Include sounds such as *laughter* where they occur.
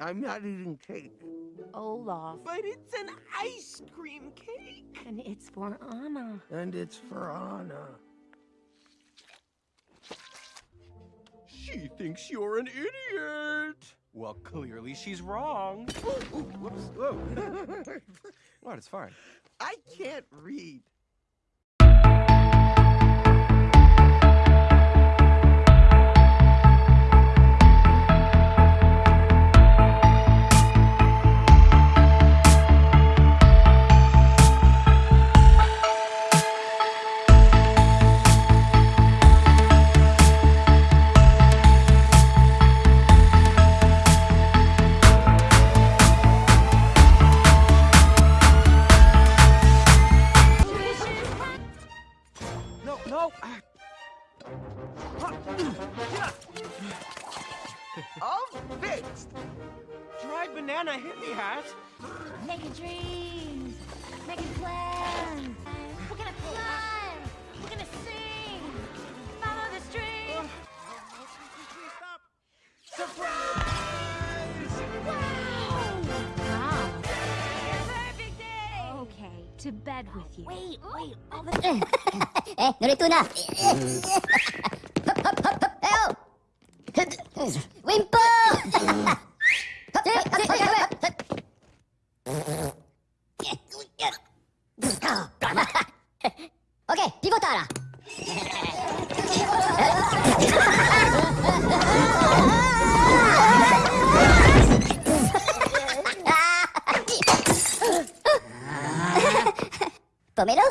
I'm not eating cake. Olaf. But it's an ice cream cake. And it's for Anna. And it's for Anna. She thinks you're an idiot. Well, clearly she's wrong. Ooh, ooh, whoops. Whoa. *laughs* what? It's fine. I can't read. No, no. All fixed. Dried banana hit me, Hat. Making dreams. Making plans. To bed with you. Wait, wait. All the eh, narito na. Hop, hop, hop, hop. Ew. Wimpo! *laughs* *laughs* *laughs* okay, 止めろ。